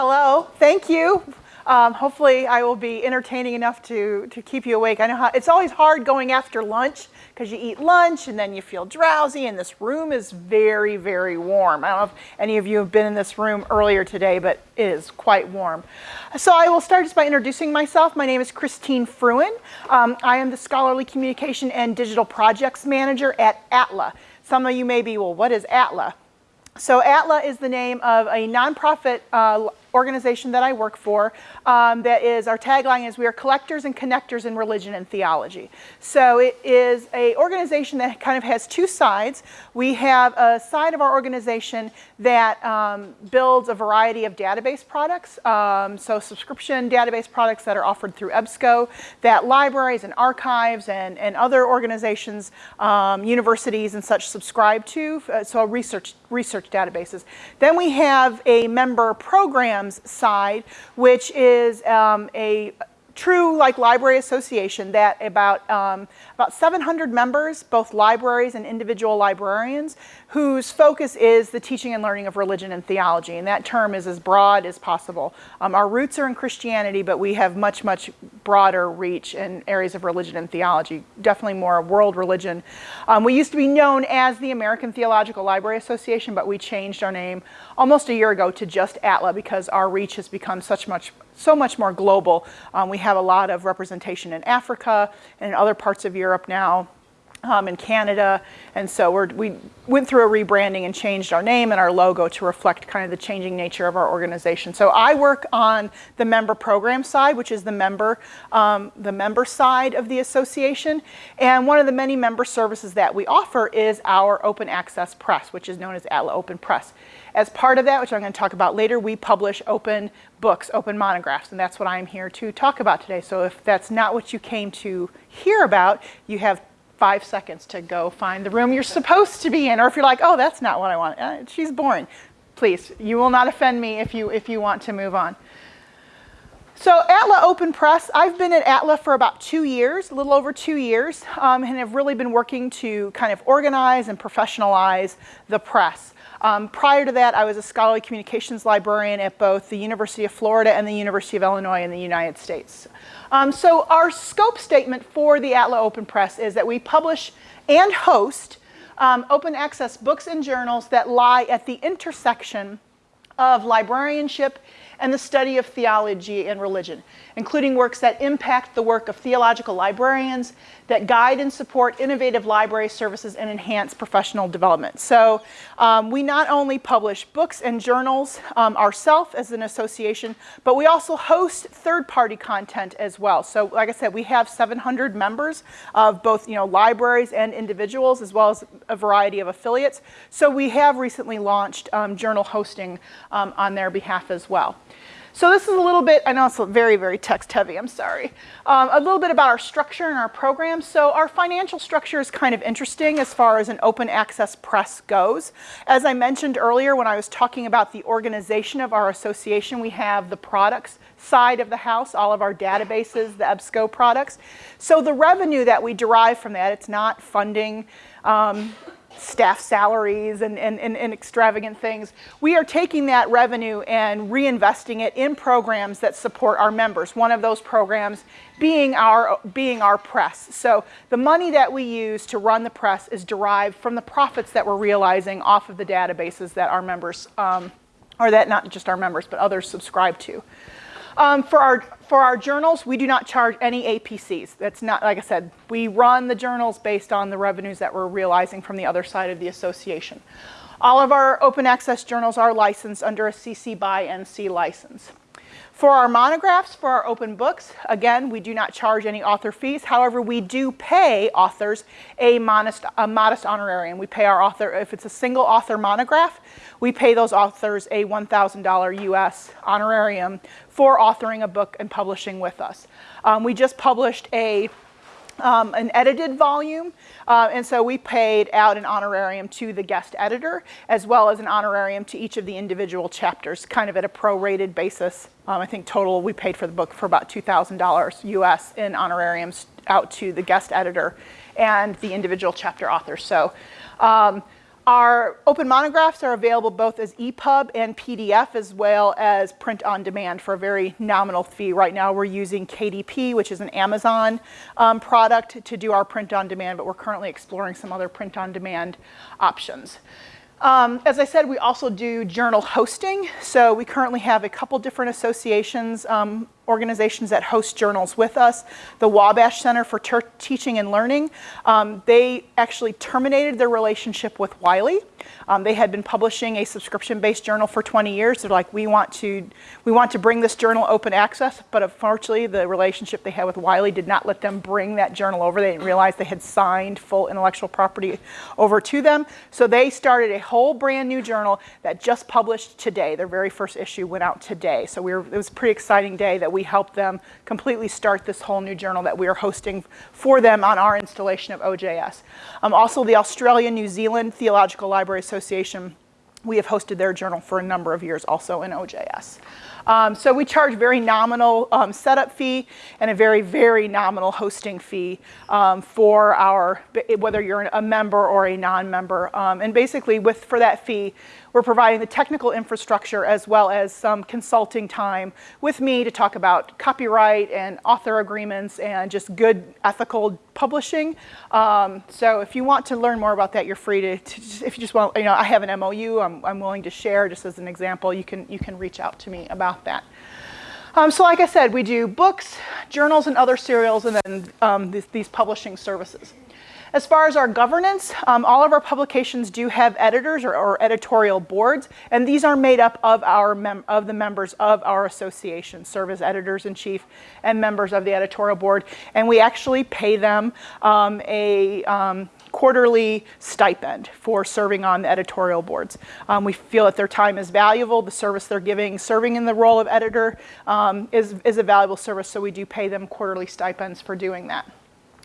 Hello, thank you. Um, hopefully I will be entertaining enough to, to keep you awake. I know how, it's always hard going after lunch because you eat lunch and then you feel drowsy and this room is very, very warm. I don't know if any of you have been in this room earlier today, but it is quite warm. So I will start just by introducing myself. My name is Christine Fruin. Um, I am the Scholarly Communication and Digital Projects Manager at ATLA. Some of you may be, well, what is ATLA? So ATLA is the name of a nonprofit uh, organization that I work for um, that is, our tagline is we are collectors and connectors in religion and theology. So it is a organization that kind of has two sides. We have a side of our organization that um, builds a variety of database products. Um, so subscription database products that are offered through EBSCO that libraries and archives and, and other organizations, um, universities and such subscribe to. Uh, so research, research databases. Then we have a member program side, which is um, a true like library association that about, um, about 700 members, both libraries and individual librarians, whose focus is the teaching and learning of religion and theology. And that term is as broad as possible. Um, our roots are in Christianity, but we have much, much broader reach in areas of religion and theology, definitely more world religion. Um, we used to be known as the American Theological Library Association, but we changed our name almost a year ago to just ATLA because our reach has become such much so much more global. Um, we have a lot of representation in Africa and in other parts of Europe now, um, in Canada, and so we went through a rebranding and changed our name and our logo to reflect kind of the changing nature of our organization. So I work on the member program side, which is the member, um, the member side of the association, and one of the many member services that we offer is our open access press, which is known as ATLA Open Press. As part of that, which I'm going to talk about later, we publish open books, open monographs, and that's what I'm here to talk about today. So if that's not what you came to hear about, you have five seconds to go find the room you're supposed to be in. Or if you're like, oh, that's not what I want, uh, she's boring. Please, you will not offend me if you, if you want to move on. So ATLA Open Press, I've been at ATLA for about two years, a little over two years, um, and have really been working to kind of organize and professionalize the press. Um, prior to that, I was a scholarly communications librarian at both the University of Florida and the University of Illinois in the United States. Um, so our scope statement for the ATLA Open Press is that we publish and host um, open access books and journals that lie at the intersection of librarianship and the study of theology and religion, including works that impact the work of theological librarians, that guide and support innovative library services and enhance professional development. So um, we not only publish books and journals um, ourselves as an association, but we also host third-party content as well. So like I said, we have 700 members of both you know, libraries and individuals, as well as a variety of affiliates. So we have recently launched um, journal hosting um, on their behalf as well. So this is a little bit, I know it's very, very text heavy, I'm sorry. Um, a little bit about our structure and our program. So our financial structure is kind of interesting as far as an open access press goes. As I mentioned earlier when I was talking about the organization of our association, we have the products side of the house, all of our databases, the EBSCO products. So the revenue that we derive from that, it's not funding um, staff salaries and, and, and, and, extravagant things. We are taking that revenue and reinvesting it in programs that support our members. One of those programs being our, being our press. So the money that we use to run the press is derived from the profits that we're realizing off of the databases that our members, um, or that not just our members, but others subscribe to. Um, for, our, for our journals, we do not charge any APCs. That's not, like I said, we run the journals based on the revenues that we're realizing from the other side of the association. All of our open access journals are licensed under a CC by NC license. For our monographs, for our open books, again, we do not charge any author fees. However, we do pay authors a modest, a modest honorarium. We pay our author, if it's a single author monograph, we pay those authors a $1,000 US honorarium for authoring a book and publishing with us. Um, we just published a um, an edited volume, uh, and so we paid out an honorarium to the guest editor, as well as an honorarium to each of the individual chapters, kind of at a prorated basis. Um, I think total we paid for the book for about $2,000 US in honorariums out to the guest editor and the individual chapter authors. So um, Our open monographs are available both as EPUB and PDF as well as print on demand for a very nominal fee. Right now we're using KDP, which is an Amazon um, product to do our print on demand, but we're currently exploring some other print on demand options. Um, as I said, we also do journal hosting. So we currently have a couple different associations, um, organizations that host journals with us. The Wabash Center for Teaching and Learning, um, they actually terminated their relationship with Wiley. Um, they had been publishing a subscription-based journal for 20 years. They're like, we want to, we want to bring this journal open access, but unfortunately, the relationship they had with Wiley did not let them bring that journal over. They didn't realize they had signed full intellectual property over to them. So they started a whole brand new journal that just published today. Their very first issue went out today. So we were, it was a pretty exciting day that we helped them completely start this whole new journal that we are hosting for them on our installation of OJS. Um, also, the Australia New Zealand Theological Library Association Association, we have hosted their journal for a number of years also in OJS. Um, so we charge very nominal um, setup fee and a very, very nominal hosting fee um, for our, whether you're a member or a non-member. Um, and basically with, for that fee, we're providing the technical infrastructure as well as some consulting time with me to talk about copyright and author agreements and just good ethical publishing. Um, so if you want to learn more about that, you're free to, to if you just want, you know, I have an MOU I'm, I'm willing to share just as an example, you can, you can reach out to me about that. Um, so like I said, we do books, journals, and other serials, and then um, these, these publishing services. As far as our governance, um, all of our publications do have editors or, or, editorial boards, and these are made up of, our of the members of our association, serve as editors-in-chief and members of the editorial board, and we actually pay them um, a um, quarterly stipend for serving on the editorial boards. Um, we feel that their time is valuable, the service they're giving, serving in the role of editor um, is, is a valuable service, so we do pay them quarterly stipends for doing that.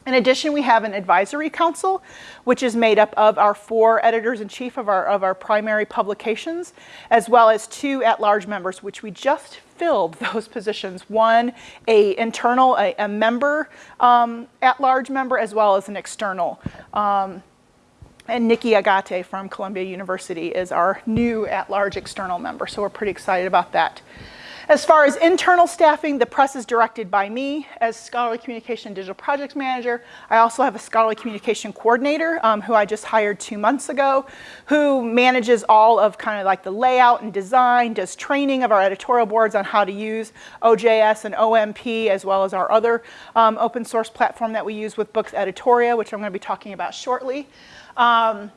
In addition, we have an advisory council, which is made up of our four editors-in-chief of our, of our primary publications, as well as two at-large members, which we just filled those positions. One, a internal, a, a member, um, at-large member, as well as an external. Um, and Nicky Agate from Columbia University is our new at-large external member, so we're pretty excited about that. As far as internal staffing, the press is directed by me as Scholarly Communication Digital Projects Manager. I also have a Scholarly Communication Coordinator um, who I just hired two months ago, who manages all of kind of like the layout and design, does training of our editorial boards on how to use OJS and OMP, as well as our other um, open source platform that we use with Books Editoria, which I'm going to be talking about shortly. Um,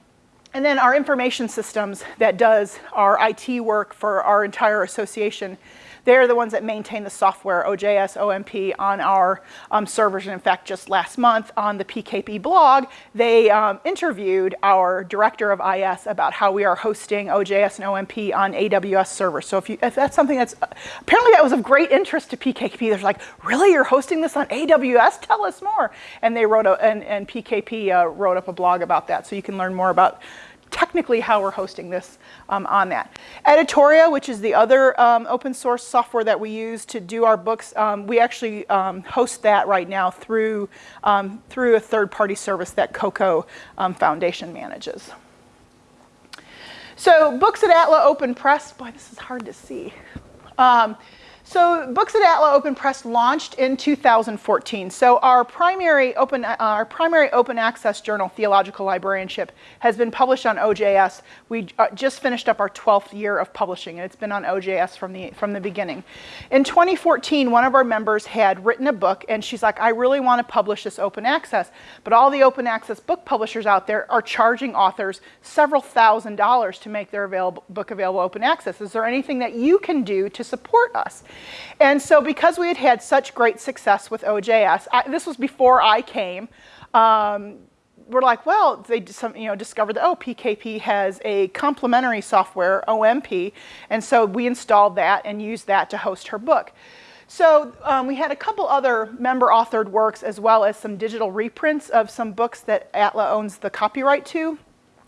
and then our information systems that does our IT work for our entire association they're the ones that maintain the software, OJS, OMP, on our um, servers. And in fact, just last month on the PKP blog, they um, interviewed our director of IS about how we are hosting OJS and OMP on AWS servers. So if, you, if that's something that's, apparently that was of great interest to PKP. They're like, really, you're hosting this on AWS? Tell us more. And they wrote, a, and, and PKP uh, wrote up a blog about that. So you can learn more about technically how we're hosting this um, on that. Editoria, which is the other um, open source software that we use to do our books, um, we actually um, host that right now through, um, through a third-party service that Coko um, Foundation manages. So books at Atla Open Press, boy, this is hard to see. So Books at Atla Open Press launched in 2014. So our primary open, uh, our primary open access journal, Theological Librarianship, has been published on OJS. We uh, just finished up our 12th year of publishing, and it's been on OJS from the, from the beginning. In 2014, one of our members had written a book, and she's like, I really want to publish this open access, but all the open access book publishers out there are charging authors several thousand dollars to make their available, book available open access. Is there anything that you can do to support us? And so because we had had such great success with OJS, I, this was before I came, um, we're like, well, they some, you know, discovered that, oh, PKP has a complementary software, OMP, and so we installed that and used that to host her book. So um, we had a couple other member-authored works as well as some digital reprints of some books that Atla owns the copyright to.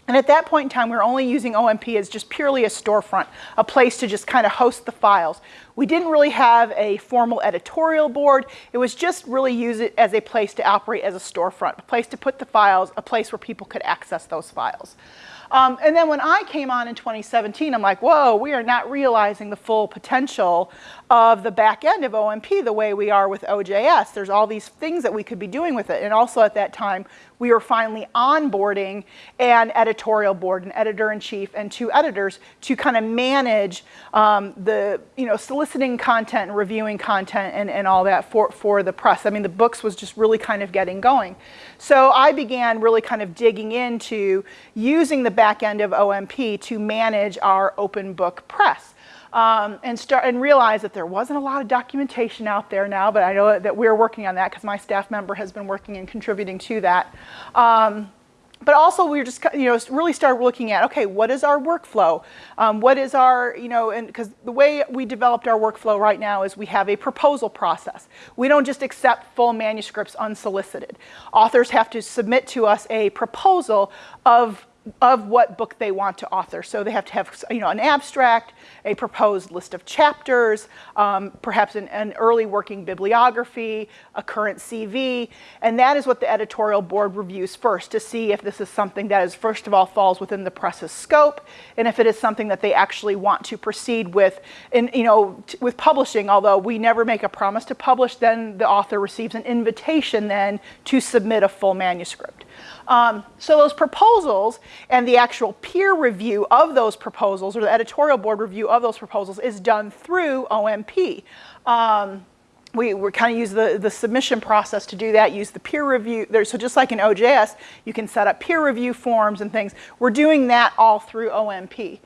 And at that point in time, we were only using OMP as just purely a storefront, a place to just kind of host the files. We didn't really have a formal editorial board. It was just really use it as a place to operate as a storefront, a place to put the files, a place where people could access those files. Um, and then when I came on in 2017, I'm like, whoa, we are not realizing the full potential of the back end of OMP the way we are with OJS. There's all these things that we could be doing with it. And also at that time, we were finally onboarding an editorial board, an editor-in-chief and two editors to kind of manage um, the, you know, soliciting content and reviewing content and, and all that for, for the press. I mean, the books was just really kind of getting going. So I began really kind of digging into using the back end of OMP to manage our open book press um, and start and realize that there wasn't a lot of documentation out there now, but I know that we're working on that because my staff member has been working and contributing to that. Um, but also we were just, you know, really started looking at, okay, what is our workflow? Um, what is our, you know, and because the way we developed our workflow right now is we have a proposal process. We don't just accept full manuscripts unsolicited. Authors have to submit to us a proposal of of what book they want to author. So they have to have you know, an abstract, a proposed list of chapters, um, perhaps an, an, early working bibliography, a current CV, and that is what the editorial board reviews first to see if this is something that is, first of all, falls within the press's scope, and if it is something that they actually want to proceed with, in, you know, with publishing, although we never make a promise to publish, then the author receives an invitation then to submit a full manuscript. Um, so those proposals and the actual peer review of those proposals or the editorial board review of those proposals is done through OMP. Um, we, we kind of use the, the submission process to do that, use the peer review. There, so just like in OJS, you can set up peer review forms and things. We're doing that all through OMP.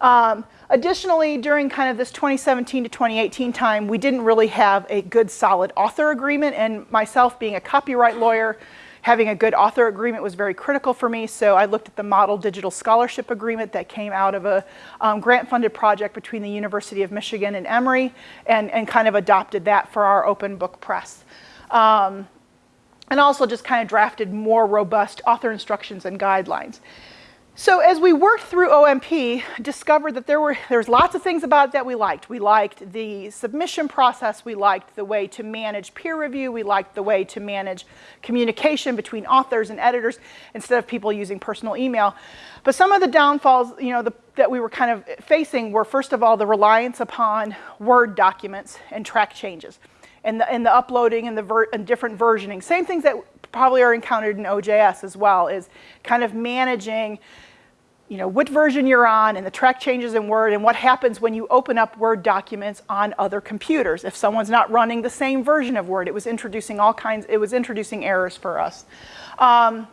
Um, additionally, during kind of this 2017 to 2018 time, we didn't really have a good solid author agreement and myself being a copyright lawyer, having a good author agreement was very critical for me, so I looked at the Model Digital Scholarship Agreement that came out of a um, grant-funded project between the University of Michigan and Emory, and, and kind of adopted that for our open book press. Um, and also just kind of drafted more robust author instructions and guidelines. So as we worked through OMP, discovered that there were there's lots of things about that we liked. We liked the submission process, we liked the way to manage peer review, we liked the way to manage communication between authors and editors instead of people using personal email. But some of the downfalls, you know, the, that we were kind of facing were first of all the reliance upon Word documents and track changes. And the, and the uploading and the and different versioning. Same things that probably are encountered in OJS as well is kind of managing you know, what version you're on and the track changes in Word and what happens when you open up Word documents on other computers. If someone's not running the same version of Word, it was introducing all kinds, it was introducing errors for us. Um,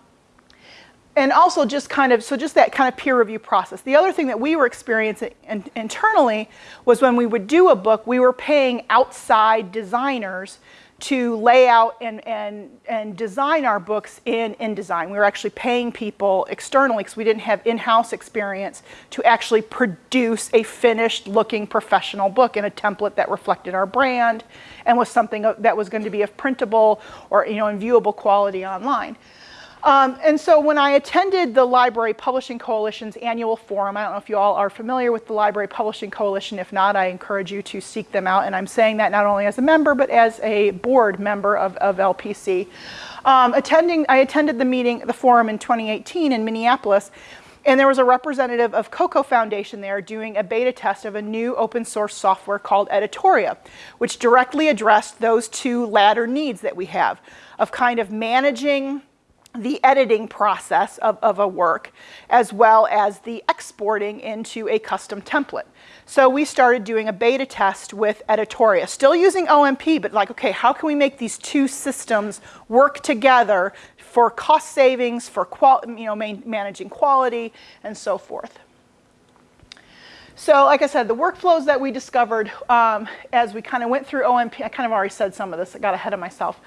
and also just kind of, so just that kind of peer review process. The other thing that we were experiencing in, internally was when we would do a book, we were paying outside designers to lay out and, and, and design our books in InDesign. We were actually paying people externally because we didn't have in-house experience to actually produce a finished looking professional book in a template that reflected our brand and was something that was going to be of printable or you know, in viewable quality online. Um, and so when I attended the Library Publishing Coalition's annual forum, I don't know if you all are familiar with the Library Publishing Coalition. If not, I encourage you to seek them out. And I'm saying that not only as a member, but as a board member of, of LPC. Um, attending, I attended the meeting, the forum in 2018 in Minneapolis. And there was a representative of Coko Foundation there doing a beta test of a new open source software called Editoria, which directly addressed those two latter needs that we have of kind of managing the editing process of, of a work as well as the exporting into a custom template. So we started doing a beta test with Editoria, still using OMP, but like, okay, how can we make these two systems work together for cost savings, for you know, managing quality, and so forth. So like I said, the workflows that we discovered um, as we kind of went through OMP, I kind of already said some of this, I got ahead of myself.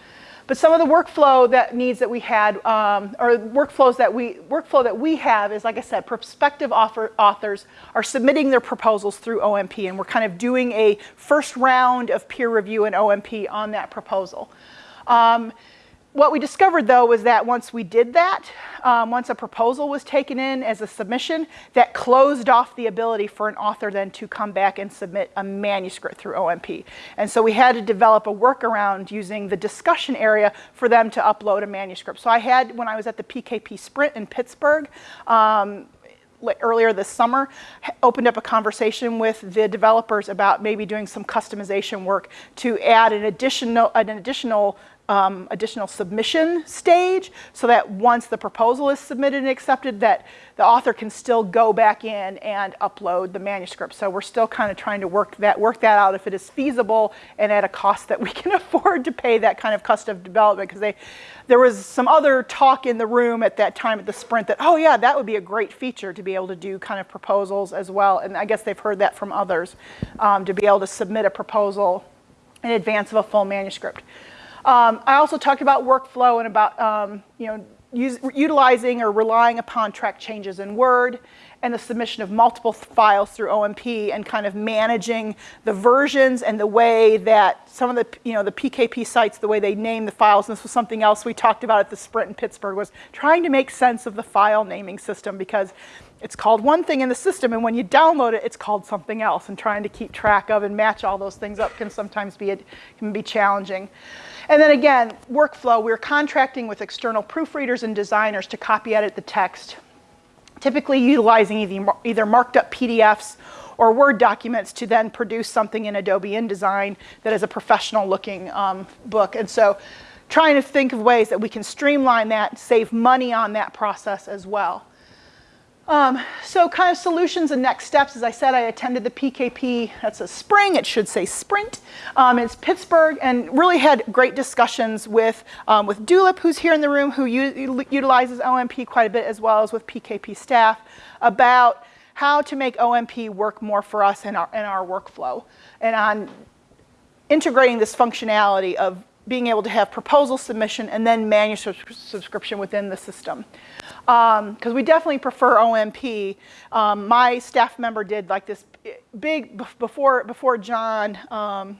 But some of the workflow that needs that we had, um, or workflows that we, workflow that we have is, like I said, prospective author, authors are submitting their proposals through OMP, and we're kind of doing a first round of peer review in OMP on that proposal. Um, what we discovered though was that once we did that, um, once a proposal was taken in as a submission, that closed off the ability for an author then to come back and submit a manuscript through OMP. And so we had to develop a workaround using the discussion area for them to upload a manuscript. So I had, when I was at the PKP Sprint in Pittsburgh, um, earlier this summer, opened up a conversation with the developers about maybe doing some customization work to add an additional, an additional um, additional submission stage so that once the proposal is submitted and accepted that the author can still go back in and upload the manuscript. So we're still kind of trying to work that, work that out if it is feasible and at a cost that we can afford to pay that kind of cost of development because there was some other talk in the room at that time at the sprint that, oh yeah, that would be a great feature to be able to do kind of proposals as well. And I guess they've heard that from others um, to be able to submit a proposal in advance of a full manuscript. Um, I also talked about workflow and about um, you know, use, utilizing or relying upon track changes in Word and the submission of multiple files through OMP and kind of managing the versions and the way that some of the, you know, the PKP sites, the way they name the files, and this was something else we talked about at the Sprint in Pittsburgh, was trying to make sense of the file naming system because it's called one thing in the system, and when you download it, it's called something else, and trying to keep track of and match all those things up can sometimes be, it can be challenging. And then again, workflow, we're contracting with external proofreaders and designers to copy edit the text, typically utilizing either, marked up PDFs or Word documents to then produce something in Adobe InDesign that is a professional looking um, book. And so trying to think of ways that we can streamline that, save money on that process as well. Um, so kind of solutions and next steps, as I said, I attended the PKP, that's a spring, it should say sprint. Um, it's Pittsburgh and really had great discussions with, um, with Dulip, who's here in the room, who utilizes OMP quite a bit, as well as with PKP staff, about how to make OMP work more for us in our, in our workflow and on integrating this functionality of being able to have proposal submission and then manuscript subscription within the system because um, we definitely prefer OMP. Um, my staff member did like this big, before, before John, um,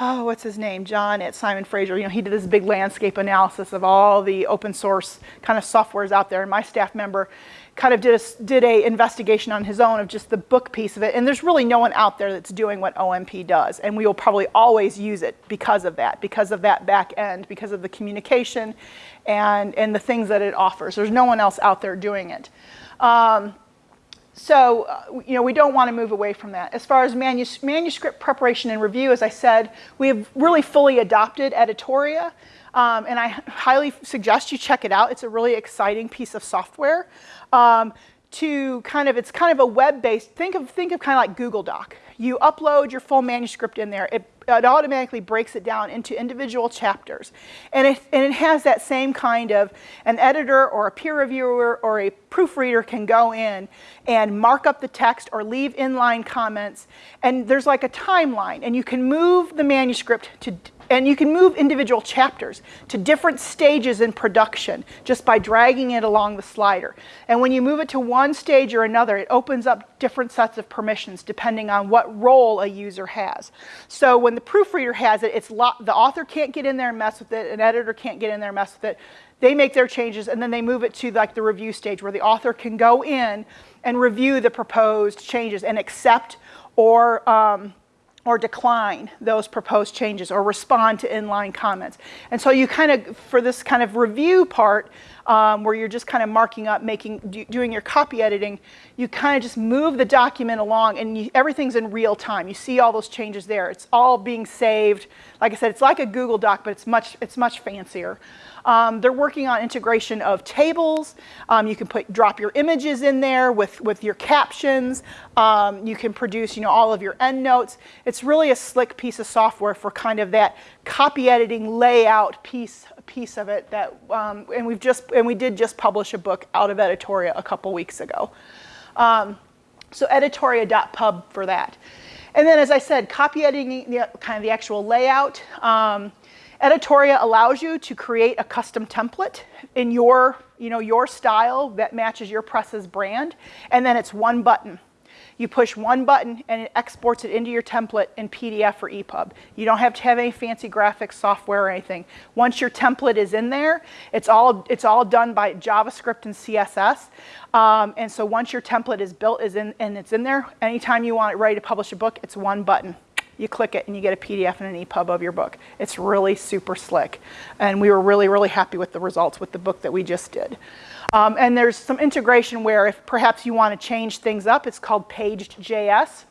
oh, what's his name? John at Simon Fraser. You know, he did this big landscape analysis of all the open source kind of softwares out there. And my staff member kind of did a, did a investigation on his own of just the book piece of it. And there's really no one out there that's doing what OMP does. And we will probably always use it because of that, because of that back end, because of the communication and, and the things that it offers. There's no one else out there doing it. Um, so, uh, you know, we don't want to move away from that. As far as manus manuscript preparation and review, as I said, we have really fully adopted Editoria. Um, and I highly suggest you check it out. It's a really exciting piece of software. Um, to kind of, it's kind of a web-based, think of, think of kind of like Google Doc. You upload your full manuscript in there. It, it automatically breaks it down into individual chapters. And it, and it has that same kind of, an editor or a peer reviewer or a proofreader can go in and mark up the text or leave inline comments. And there's like a timeline. And you can move the manuscript to and you can move individual chapters to different stages in production just by dragging it along the slider. And when you move it to one stage or another, it opens up different sets of permissions depending on what role a user has. So when the proofreader has it, it's the author can't get in there and mess with it, an editor can't get in there and mess with it. They make their changes and then they move it to like the review stage where the author can go in and review the proposed changes and accept or um, or decline those proposed changes or respond to inline comments. And so you kind of, for this kind of review part, um, where you're just kind of marking up, making, do, doing your copy editing, you kind of just move the document along and you, everything's in real time. You see all those changes there. It's all being saved. Like I said, it's like a Google Doc, but it's much, it's much fancier. Um, they're working on integration of tables. Um, you can put drop your images in there with, with your captions. Um, you can produce you know, all of your endnotes. It's really a slick piece of software for kind of that copy editing layout piece, piece of it that, um, and we've just, and we did just publish a book out of Editoria a couple weeks ago. Um, so editoria.pub for that. And then as I said, copy editing, you know, kind of the actual layout. Um, Editoria allows you to create a custom template in your, you know, your style that matches your press's brand, and then it's one button. You push one button and it exports it into your template in PDF or EPUB. You don't have to have any fancy graphics software or anything. Once your template is in there, it's all, it's all done by JavaScript and CSS. Um, and so once your template is built is in, and it's in there, anytime you want it ready to publish a book, it's one button you click it and you get a PDF and an EPUB of your book. It's really super slick. And we were really, really happy with the results with the book that we just did. Um, and there's some integration where if perhaps you want to change things up, it's called Paged.js.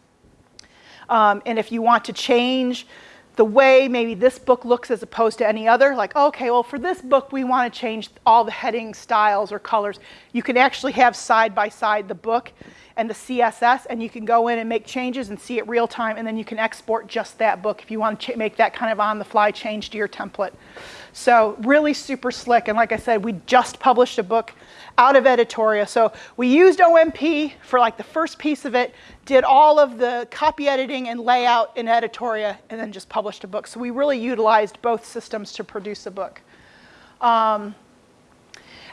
Um, and if you want to change the way maybe this book looks as opposed to any other, like, okay, well, for this book, we want to change all the heading styles or colors. You can actually have side by side the book and the CSS, and you can go in and make changes and see it real time, and then you can export just that book if you want to make that kind of on the fly change to your template. So really super slick, and like I said, we just published a book out of Editoria. So we used OMP for like the first piece of it, did all of the copy editing and layout in Editoria, and then just published a book. So we really utilized both systems to produce a book. Um,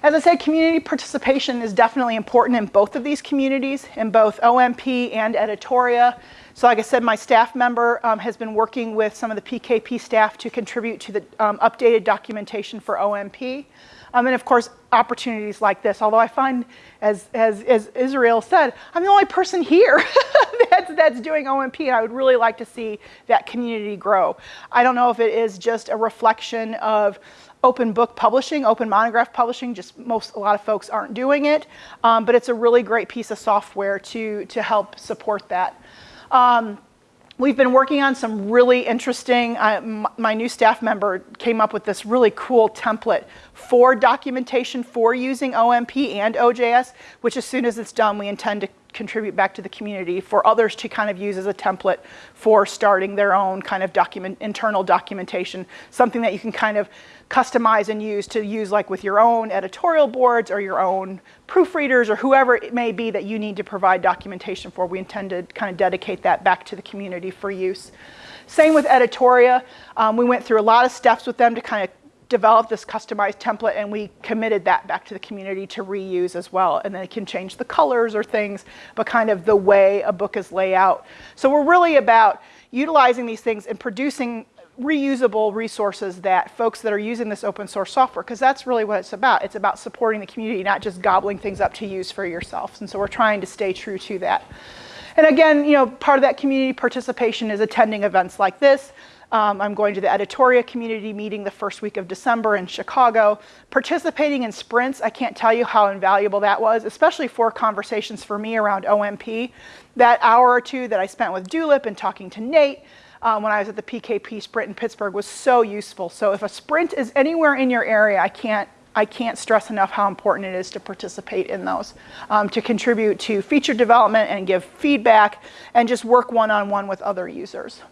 as I said, community participation is definitely important in both of these communities, in both OMP and Editoria. So like I said, my staff member um, has been working with some of the PKP staff to contribute to the um, updated documentation for OMP. Um, and of course, opportunities like this, although I find, as, as, as Israel said, I'm the only person here that's, that's doing OMP, and I would really like to see that community grow. I don't know if it is just a reflection of open book publishing, open monograph publishing, just most, a lot of folks aren't doing it, um, but it's a really great piece of software to, to help support that. Um, We've been working on some really interesting, uh, my new staff member came up with this really cool template for documentation for using OMP and OJS, which as soon as it's done, we intend to contribute back to the community for others to kind of use as a template for starting their own kind of document, internal documentation, something that you can kind of customize and use to use like with your own editorial boards or your own proofreaders or whoever it may be that you need to provide documentation for. We intend to kind of dedicate that back to the community for use. Same with Editoria. Um, we went through a lot of steps with them to kind of develop this customized template and we committed that back to the community to reuse as well. And then it can change the colors or things, but kind of the way a book is laid out. So we're really about utilizing these things and producing reusable resources that folks that are using this open source software, because that's really what it's about. It's about supporting the community, not just gobbling things up to use for yourselves. And so we're trying to stay true to that. And again, you know, part of that community participation is attending events like this. Um, I'm going to the Editoria community meeting the first week of December in Chicago. Participating in sprints, I can't tell you how invaluable that was, especially for conversations for me around OMP. That hour or two that I spent with Dulip and talking to Nate um, when I was at the PKP sprint in Pittsburgh was so useful. So if a sprint is anywhere in your area, I can't I can't stress enough how important it is to participate in those, um, to contribute to feature development and give feedback and just work one-on-one -on -one with other users.